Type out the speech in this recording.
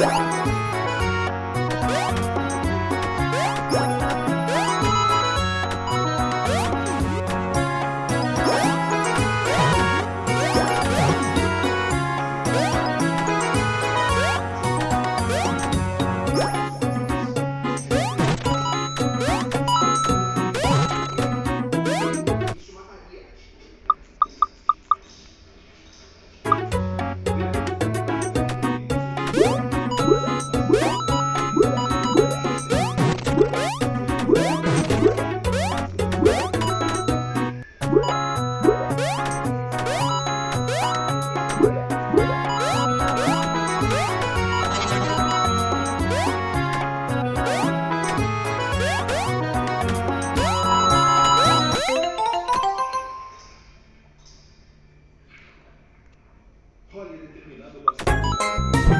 Bye. Pode ter determinado.